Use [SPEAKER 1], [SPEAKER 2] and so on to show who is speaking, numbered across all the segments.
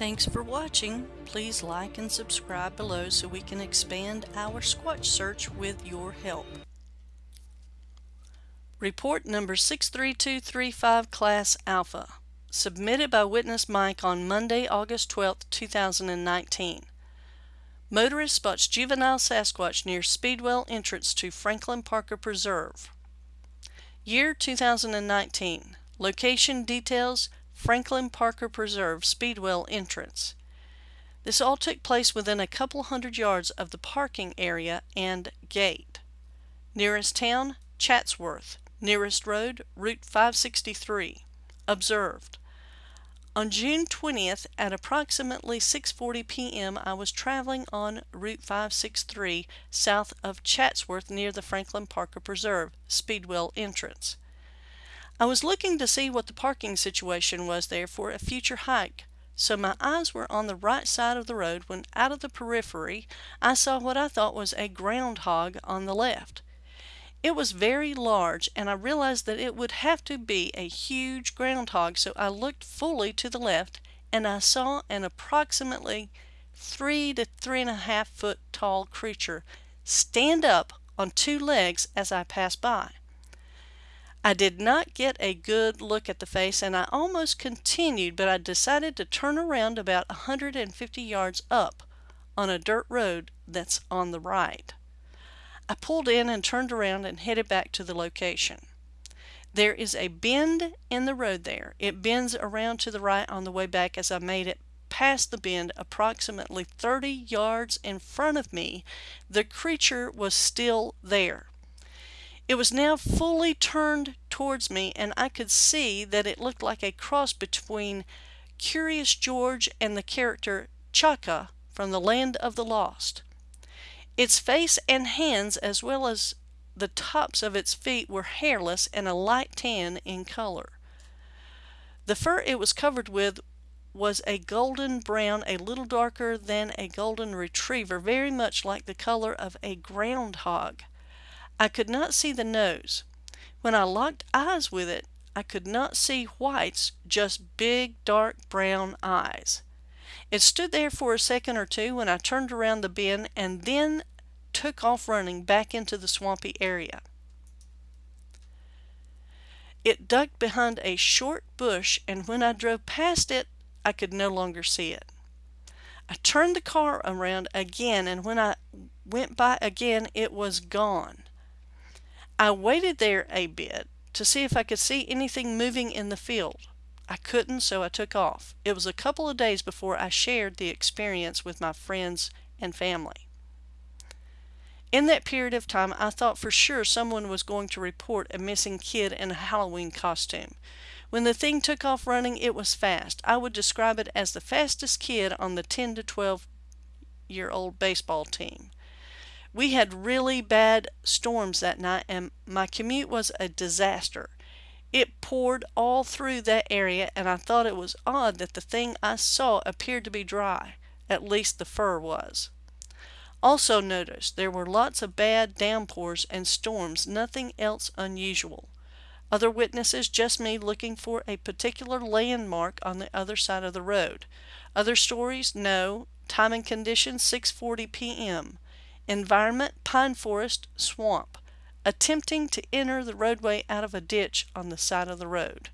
[SPEAKER 1] Thanks for watching. Please like and subscribe below so we can expand our Squatch search with your help. Report number 63235 Class Alpha, submitted by witness Mike on Monday, August 12, 2019. Motorist spots juvenile Sasquatch near Speedwell entrance to Franklin Parker Preserve. Year 2019. Location details Franklin Parker Preserve Speedwell entrance. This all took place within a couple hundred yards of the parking area and gate. Nearest town, Chatsworth. Nearest road, Route 563. Observed. On June 20th at approximately 6.40 p.m. I was traveling on Route 563 south of Chatsworth near the Franklin Parker Preserve, Speedwell entrance. I was looking to see what the parking situation was there for a future hike, so my eyes were on the right side of the road when out of the periphery I saw what I thought was a groundhog on the left. It was very large and I realized that it would have to be a huge groundhog so I looked fully to the left and I saw an approximately three to three and a half foot tall creature stand up on two legs as I passed by. I did not get a good look at the face and I almost continued, but I decided to turn around about 150 yards up on a dirt road that's on the right. I pulled in and turned around and headed back to the location. There is a bend in the road there. It bends around to the right on the way back as I made it past the bend approximately 30 yards in front of me. The creature was still there. It was now fully turned towards me and I could see that it looked like a cross between Curious George and the character Chaka from the Land of the Lost. Its face and hands as well as the tops of its feet were hairless and a light tan in color. The fur it was covered with was a golden brown, a little darker than a golden retriever, very much like the color of a groundhog. I could not see the nose. When I locked eyes with it, I could not see whites, just big, dark brown eyes. It stood there for a second or two when I turned around the bend and then took off running back into the swampy area. It ducked behind a short bush and when I drove past it, I could no longer see it. I turned the car around again and when I went by again, it was gone. I waited there a bit to see if I could see anything moving in the field. I couldn't, so I took off. It was a couple of days before I shared the experience with my friends and family. In that period of time, I thought for sure someone was going to report a missing kid in a Halloween costume. When the thing took off running, it was fast. I would describe it as the fastest kid on the 10 to 12 year old baseball team. We had really bad storms that night and my commute was a disaster. It poured all through that area and I thought it was odd that the thing I saw appeared to be dry. At least the fur was. Also notice there were lots of bad downpours and storms, nothing else unusual. Other witnesses, just me looking for a particular landmark on the other side of the road. Other stories, no. Time and conditions, 6.40 p.m. Environment, pine forest, swamp. Attempting to enter the roadway out of a ditch on the side of the road.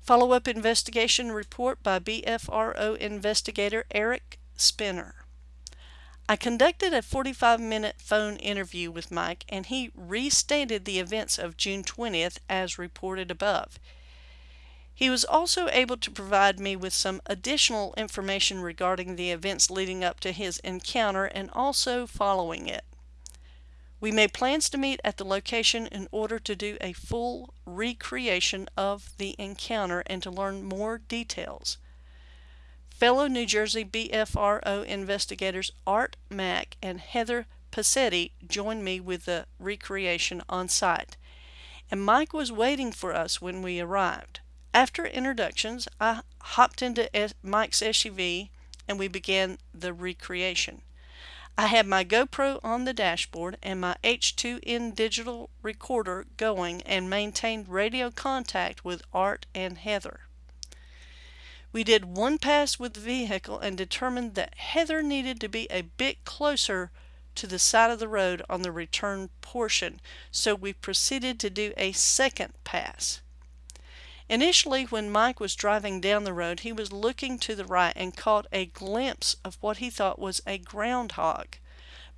[SPEAKER 1] Follow-up investigation report by BFRO investigator Eric Spinner. I conducted a 45-minute phone interview with Mike and he restated the events of June 20th as reported above. He was also able to provide me with some additional information regarding the events leading up to his encounter and also following it. We made plans to meet at the location in order to do a full recreation of the encounter and to learn more details. Fellow New Jersey BFRO investigators Art Mack and Heather Passetti joined me with the recreation on site, and Mike was waiting for us when we arrived. After introductions, I hopped into Mike's SUV and we began the recreation. I had my GoPro on the dashboard and my H2N digital recorder going and maintained radio contact with Art and Heather. We did one pass with the vehicle and determined that Heather needed to be a bit closer to the side of the road on the return portion, so we proceeded to do a second pass. Initially, when Mike was driving down the road, he was looking to the right and caught a glimpse of what he thought was a groundhog,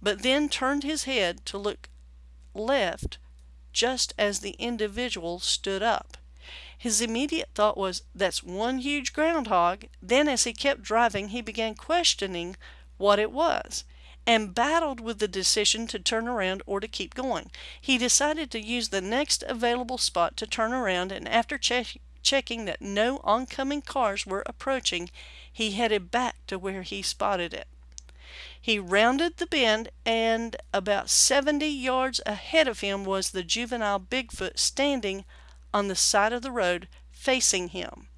[SPEAKER 1] but then turned his head to look left just as the individual stood up. His immediate thought was, That's one huge groundhog. Then, as he kept driving, he began questioning what it was and battled with the decision to turn around or to keep going. He decided to use the next available spot to turn around, and after che checking that no oncoming cars were approaching, he headed back to where he spotted it. He rounded the bend, and about 70 yards ahead of him was the juvenile Bigfoot standing on the side of the road facing him.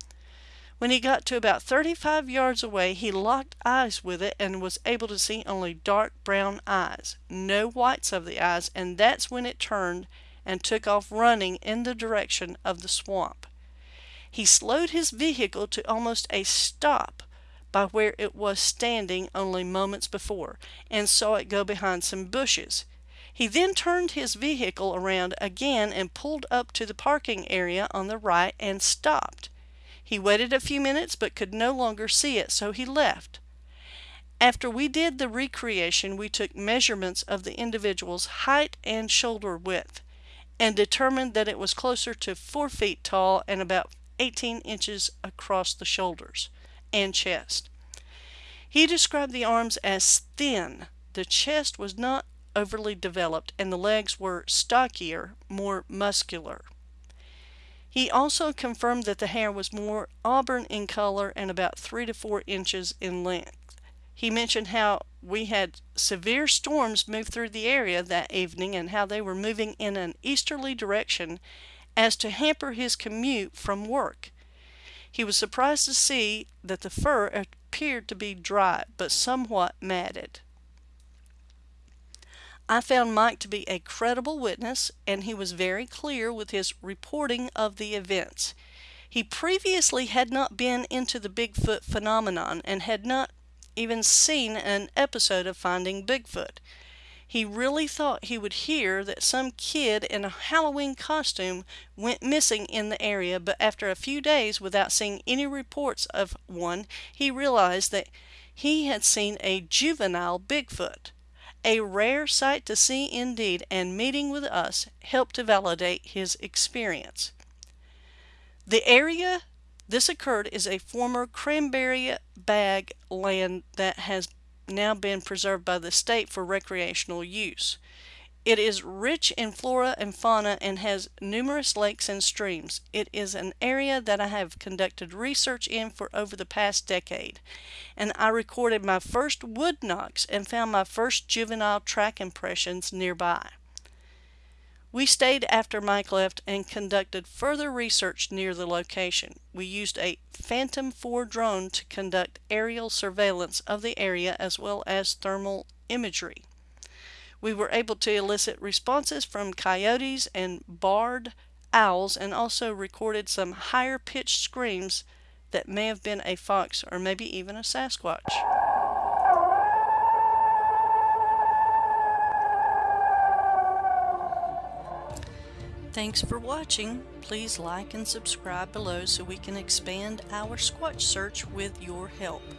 [SPEAKER 1] When he got to about 35 yards away, he locked eyes with it and was able to see only dark brown eyes, no whites of the eyes, and that's when it turned and took off running in the direction of the swamp. He slowed his vehicle to almost a stop by where it was standing only moments before, and saw it go behind some bushes. He then turned his vehicle around again and pulled up to the parking area on the right and stopped. He waited a few minutes but could no longer see it, so he left. After we did the recreation, we took measurements of the individual's height and shoulder width and determined that it was closer to 4 feet tall and about 18 inches across the shoulders and chest. He described the arms as thin. The chest was not overly developed and the legs were stockier, more muscular. He also confirmed that the hair was more auburn in color and about 3 to 4 inches in length. He mentioned how we had severe storms move through the area that evening and how they were moving in an easterly direction as to hamper his commute from work. He was surprised to see that the fur appeared to be dry but somewhat matted. I found Mike to be a credible witness, and he was very clear with his reporting of the events. He previously had not been into the Bigfoot phenomenon and had not even seen an episode of Finding Bigfoot. He really thought he would hear that some kid in a Halloween costume went missing in the area, but after a few days without seeing any reports of one, he realized that he had seen a juvenile Bigfoot. A rare sight to see indeed, and meeting with us helped to validate his experience. The area this occurred is a former cranberry bog land that has now been preserved by the state for recreational use. It is rich in flora and fauna and has numerous lakes and streams. It is an area that I have conducted research in for over the past decade, and I recorded my first wood knocks and found my first juvenile track impressions nearby. We stayed after Mike left and conducted further research near the location. We used a Phantom 4 drone to conduct aerial surveillance of the area as well as thermal imagery. We were able to elicit responses from coyotes and barred owls and also recorded some higher pitched screams that may have been a fox or maybe even a Sasquatch. Thanks for watching. Please like and subscribe below so we can expand our Squatch search with your help.